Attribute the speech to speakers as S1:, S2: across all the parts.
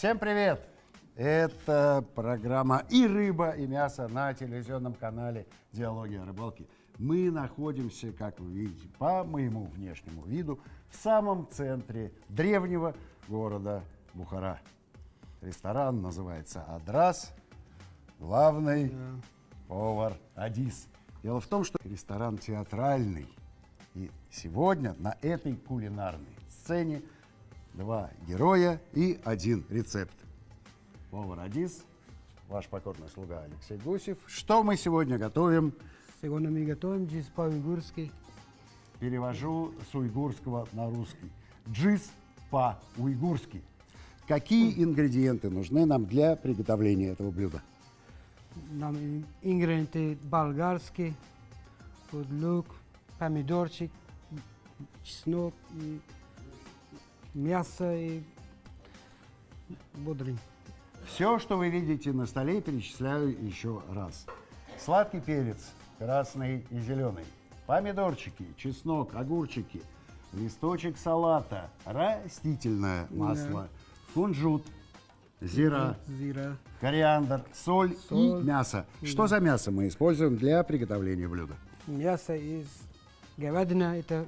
S1: Всем привет! Это программа «И рыба, и мясо» на телевизионном канале «Диалоги о рыбалке». Мы находимся, как вы видите, по моему внешнему виду, в самом центре древнего города Бухара. Ресторан называется «Адрас», главный повар Адис. Дело в том, что ресторан театральный. И сегодня на этой кулинарной сцене два героя и один рецепт. Повар Адис, ваш покорный слуга Алексей Гусев. Что мы сегодня готовим?
S2: Сегодня мы готовим джиз по-уйгурски.
S1: Перевожу с уйгурского на русский. Джиз по-уйгурски. Какие ингредиенты нужны нам для приготовления этого блюда?
S2: Нам ин- ингредиенты болгарские, лук, помидорчик, чеснок, и мясо и бодрый.
S1: Все, что вы видите на столе, перечисляю еще раз. Сладкий перец, красный и зеленый, помидорчики, чеснок, огурчики, листочек салата, растительное масло, кунжут, зира,
S2: Зира.
S1: кориандр, соль,
S2: Соль.
S1: и мясо. Что за мясо мы используем для приготовления блюда?
S2: Мясо из говядина, это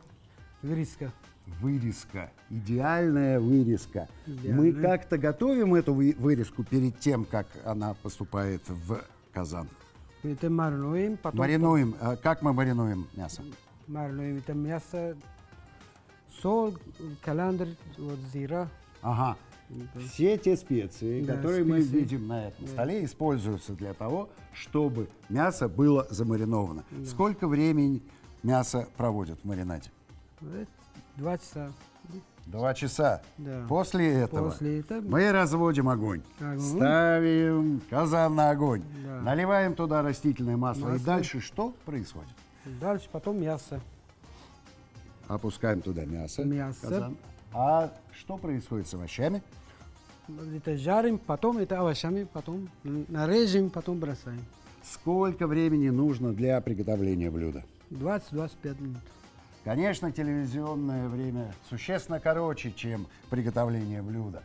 S2: вырезка.
S1: Вырезка, идеальная вырезка.
S2: Идеальная.
S1: Мы как-то готовим эту вы- вырезку перед тем, как она поступает в казан.
S2: Мы это маринуем, потом
S1: Маринуем. А Как мы маринуем мясо?
S2: маринуем это мясо, соль, каландр, вот зира.
S1: Ага. Все те специи,
S2: Да,
S1: которые мы
S2: специи.
S1: видим на этом столе, используются для того, чтобы мясо было замариновано. Сколько времени мясо проводят в маринаде?
S2: Два часа.
S1: Два часа.
S2: Да.
S1: После этого
S2: После этого
S1: мы разводим огонь,
S2: Огонь.
S1: ставим казан на огонь,
S2: Да.
S1: наливаем туда растительное масло. И
S2: Масло.
S1: дальше что происходит?
S2: Дальше потом мясо.
S1: Опускаем туда мясо.
S2: Мясо.
S1: казан. А что происходит с овощами?
S2: Это жарим, потом это овощами, потом нарежем, потом бросаем.
S1: Сколько времени нужно для приготовления блюда?
S2: 20-25 минут.
S1: Конечно, телевизионное время существенно короче, чем приготовление блюда.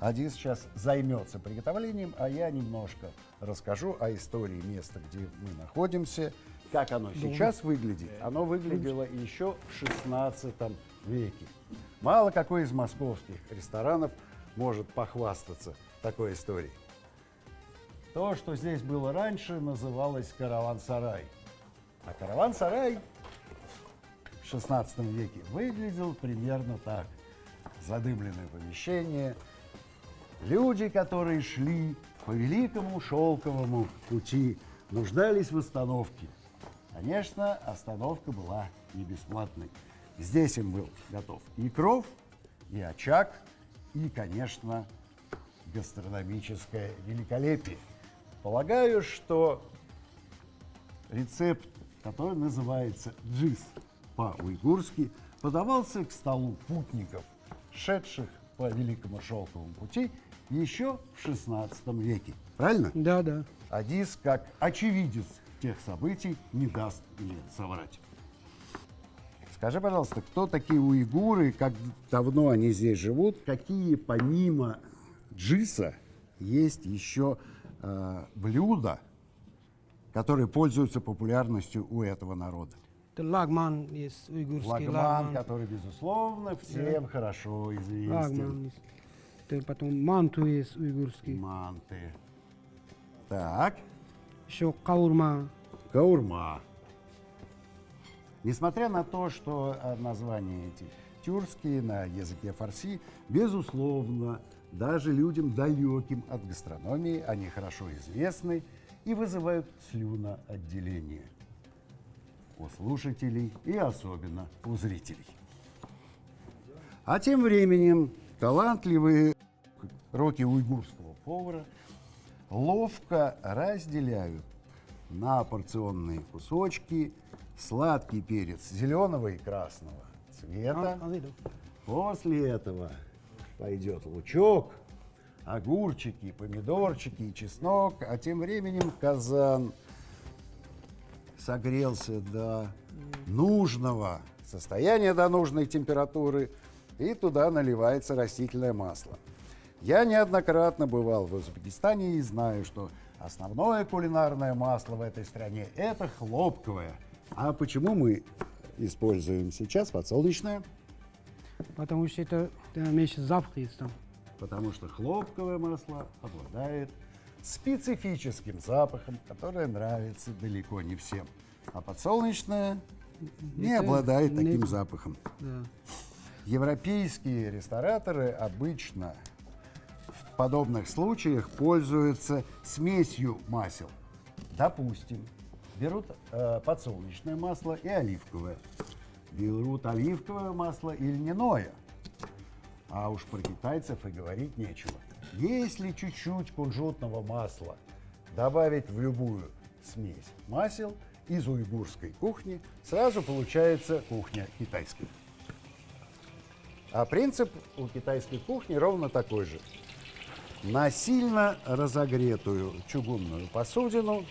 S1: Один сейчас займется приготовлением, а я немножко расскажу о истории места, где мы находимся, как оно сейчас выглядит. Оно выглядело еще в 16 веке. Мало какой из московских ресторанов может похвастаться такой историей. То, что здесь было раньше, называлось караван-сарай. А караван-сарай 16 веке выглядел примерно так. Задымленное помещение, люди, которые шли по великому шелковому пути, нуждались в остановке. Конечно, остановка была не бесплатной. Здесь им был готов и кров, и очаг, и, конечно, гастрономическое великолепие. Полагаю, что рецепт, который называется джиз по-уйгурски, подавался к столу путников, шедших по Великому Шелковому пути еще в XVI веке. Правильно?
S2: Да, да.
S1: Адис, как очевидец тех событий, не даст мне соврать. Скажи, пожалуйста, кто такие уйгуры, как давно они здесь живут, какие помимо джиса есть еще э, блюда, которые пользуются популярностью у этого народа?
S2: Лагман есть, уйгурский
S1: Лагман,
S2: лагман.
S1: который, безусловно, всем хорошо известен.
S2: Лагман есть. Это потом манту есть уйгурский.
S1: Манты. Так,
S2: Еще каурма.
S1: Каурма. Несмотря на то, что э, названия эти тюркские на языке фарси, безусловно, даже людям далеким от гастрономии они хорошо известны и вызывают слюноотделение у слушателей и особенно у зрителей. А тем временем талантливые руки уйгурского повара ловко разделяют на порционные кусочки сладкий перец зеленого и красного цвета.
S2: А.
S1: После этого пойдет лучок, огурчики, помидорчики и чеснок, а тем временем казан согрелся до нужного состояния, до нужной температуры, и туда наливается растительное масло. Я неоднократно бывал в Узбекистане и знаю, что основное кулинарное масло в этой стране – это хлопковое. А почему мы используем сейчас подсолнечное?
S2: Потому что это э, меньше запах есть там.
S1: Потому что хлопковое масло обладает специфическим запахом, который нравится далеко не всем. А подсолнечное не
S2: Это
S1: обладает
S2: не-
S1: таким запахом.
S2: Да.
S1: Европейские рестораторы обычно в подобных случаях пользуются смесью масел. Допустим, берут э, подсолнечное масло и оливковое. Берут оливковое масло и льняное. А уж про китайцев и говорить нечего. Если чуть-чуть кунжутного масла добавить в любую смесь масел из уйгурской кухни, сразу получается кухня китайская. А принцип у китайской кухни ровно такой же. На сильно разогретую чугунную посудину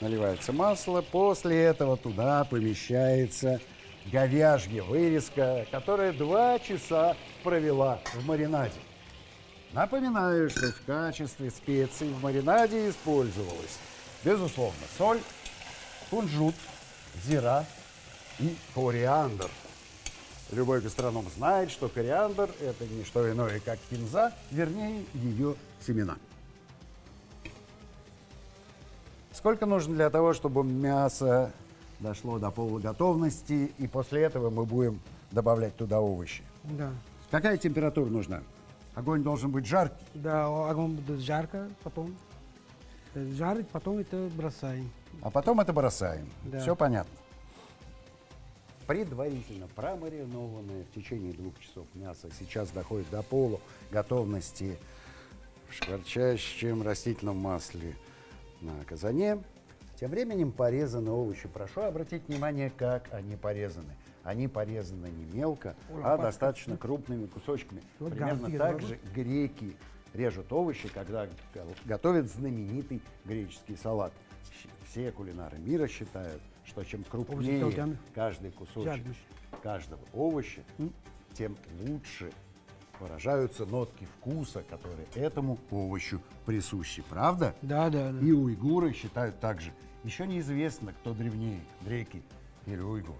S1: наливается масло, после этого туда помещается говяжья вырезка, которая два часа провела в маринаде. Напоминаю, что в качестве специй в маринаде использовалась, безусловно, соль, кунжут, зира и кориандр. Любой гастроном знает, что кориандр – это не что иное, как кинза, вернее, ее семена. Сколько нужно для того, чтобы мясо дошло до полуготовности, и после этого мы будем добавлять туда овощи?
S2: Да.
S1: Какая температура нужна? Огонь должен быть жаркий.
S2: Да, огонь будет жарко, потом э, жарить, потом это бросаем.
S1: А потом это бросаем.
S2: Да.
S1: Все понятно. Предварительно промаринованное в течение двух часов мясо сейчас доходит до полу готовности в шкварчащем растительном масле на казане. Тем временем порезаны овощи. Прошу обратить внимание, как они порезаны. Они порезаны не мелко, а достаточно крупными кусочками.
S2: Вот
S1: Примерно так же греки режут овощи, когда го- готовят знаменитый греческий салат. Все кулинары мира считают, что чем крупнее каждый кусочек каждого овоща, тем лучше выражаются нотки вкуса, которые этому овощу присущи. Правда?
S2: Да, да, да.
S1: И уйгуры считают так же. Еще неизвестно, кто древнее, греки или уйгуры.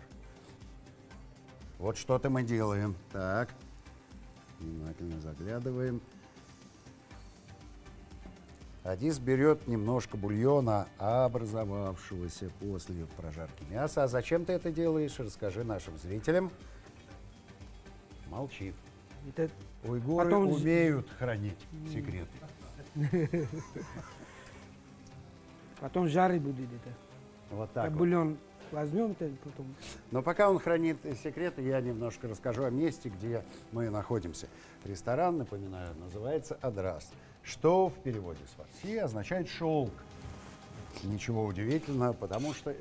S1: Вот что-то мы делаем. Так, внимательно заглядываем. Адис берет немножко бульона, образовавшегося после прожарки мяса. А зачем ты это делаешь? Расскажи нашим зрителям. Молчит.
S2: Это
S1: Уйгуры
S2: Потом-
S1: умеют хранить секреты.
S2: потом жарить будет это.
S1: Вот
S2: Так
S1: так вот.
S2: бульон возьмем, это потом.
S1: Но пока он хранит секреты, я немножко расскажу о месте, где мы находимся. Ресторан, напоминаю, называется «Адрас», что в переводе с фарси означает «шелк». Ничего удивительного, потому что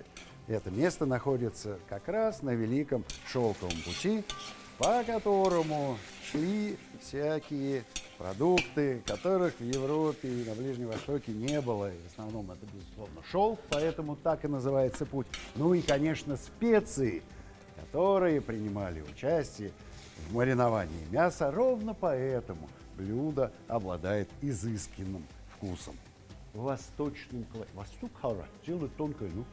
S1: это место находится как раз на Великом Шелковом пути, по которому шли всякие продукты, которых в Европе и на Ближнем Востоке не было. И в основном это, безусловно, шелк, поэтому так и называется путь. Ну и, конечно, специи, которые принимали участие в мариновании мяса. Ровно поэтому блюдо обладает изысканным вкусом. Восточным кла- Восток хара, делают тонкое, ну.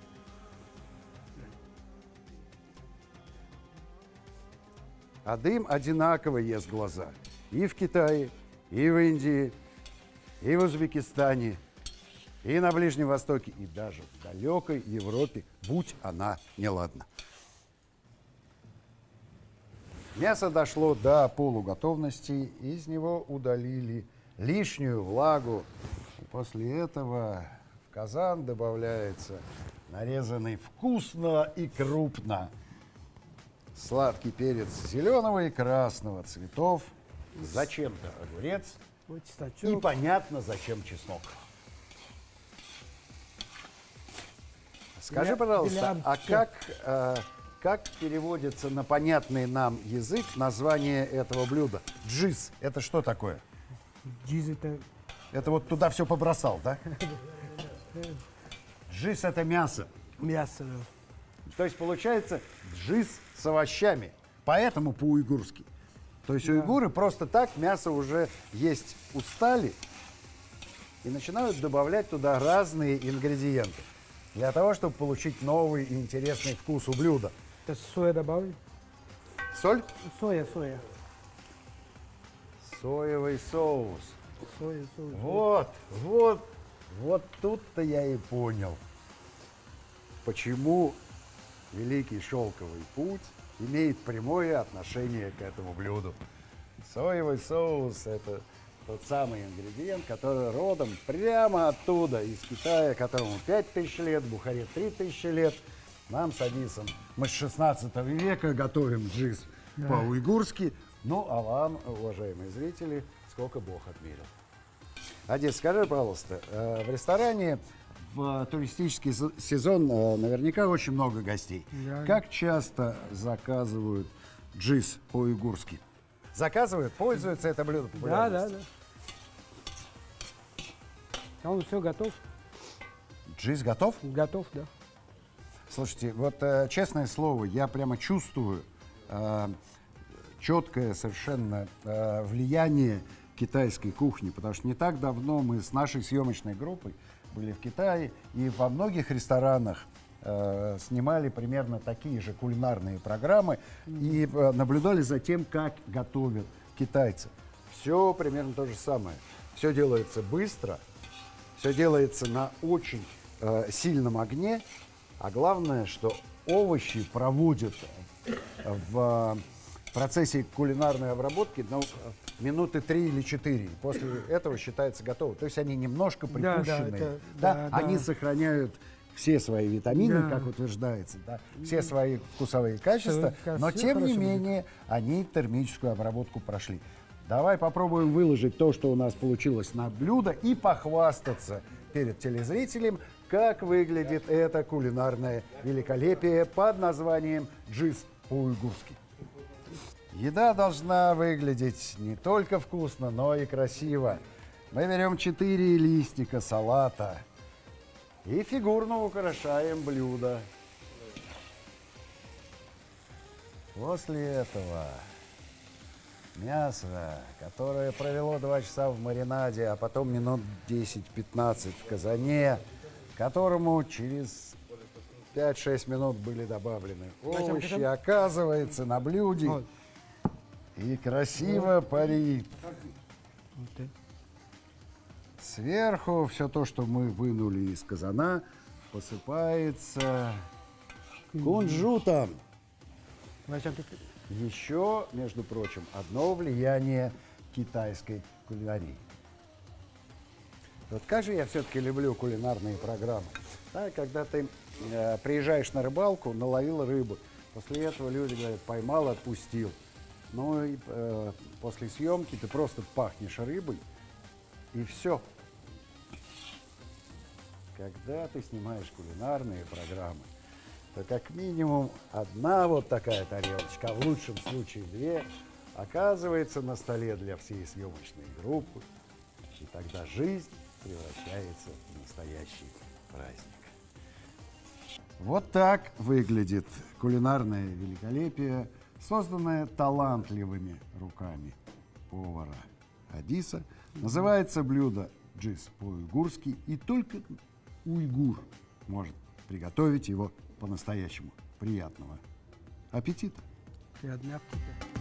S1: А дым одинаково ест глаза. И в Китае, и в Индии, и в Узбекистане, и на Ближнем Востоке, и даже в далекой Европе, будь она неладна. Мясо дошло до полуготовности, из него удалили лишнюю влагу. После этого в казан добавляется нарезанный вкусно и крупно сладкий перец зеленого и красного цветов, зачем-то огурец
S2: Вот
S1: и понятно, зачем чеснок. Скажи,
S2: Для-
S1: пожалуйста,
S2: для
S1: а как, э, как переводится на понятный нам язык название этого блюда? Джиз. Это что такое?
S2: Джиз это
S1: Это вот туда все побросал, да? Джиз это мясо.
S2: мясо. да.
S1: То есть получается джиз с овощами. Поэтому по-уйгурски. То есть уйгуры просто так мясо уже есть устали и начинают добавлять туда разные ингредиенты для того, чтобы получить новый и интересный вкус у блюда.
S2: Это соя добавить?
S1: Соль,
S2: Соя, соя.
S1: соевый соус.
S2: Соя, соя.
S1: Вот, вот, вот тут-то я и понял, почему Великий Шелковый Путь имеет прямое отношение к этому блюду. Соевый соус – это тот самый ингредиент, который родом прямо оттуда, из Китая, которому 5000 лет, Бухаре 3000 лет. Нам с Адисом, мы с 16 века готовим джиз по-уйгурски. Ну, а вам, уважаемые зрители, сколько Бог отмерил. Адис, скажи, пожалуйста, э, в ресторане в туристический се- сезон э, наверняка очень много гостей.
S2: Да.
S1: Как часто заказывают джиз по-уйгурски? Заказывают, пользуются это блюдо
S2: Да,
S1: популярностью?
S2: да, да. Он все готов?
S1: Джиз готов?
S2: Готов, да.
S1: Слушайте, вот э, честное слово, я прямо чувствую э, четкое совершенно э, влияние китайской кухни, потому что не так давно мы с нашей съемочной группой были в Китае и во многих ресторанах э, снимали примерно такие же кулинарные программы и э, наблюдали за тем, как готовят китайцы. Все примерно то же самое. Все делается быстро, все делается на очень э, сильном огне, а главное, что овощи проводят в э, процессе кулинарной обработки ну, минуты три или четыре. После этого считается готово. То есть они немножко
S2: Да, да,
S1: припущенные.
S2: это-
S1: да,
S2: да,
S1: они
S2: да.
S1: сохраняют все свои витамины,
S2: Да.
S1: как утверждается, да, все свои вкусовые качества, но тем не
S2: хорошо будет.
S1: менее они термическую обработку прошли. Давай попробуем выложить то, что у нас получилось на блюдо и похвастаться перед телезрителем, как выглядит это кулинарное великолепие под названием джиз по-уйгурски. Еда должна выглядеть не только вкусно, но и красиво. Мы берем 4 листика салата и фигурно украшаем блюдо. После этого мясо, которое провело 2 часа в маринаде, а потом минут 10-15 в казане, которому через 5-6 минут были добавлены овощи, оказывается на блюде. И красиво парит. Сверху все то, что мы вынули из казана, посыпается кунжутом. Еще, между прочим, одно влияние китайской кулинарии. Вот как же я все-таки люблю кулинарные программы. Да, когда ты э, приезжаешь на рыбалку, наловил рыбу. После этого люди говорят, поймал, отпустил. Ну и э, после съемки ты просто пахнешь рыбой, и все. Когда ты снимаешь кулинарные программы, то как минимум одна вот такая тарелочка, а в лучшем случае две, оказывается на столе для всей съемочной группы. И тогда жизнь превращается в настоящий праздник. Вот так выглядит кулинарное великолепие, созданное талантливыми руками повара Адиса. Называется блюдо джиз по-уйгурски, и только уйгур может приготовить его по-настоящему. Приятного аппетита!
S2: Приятный аппетит.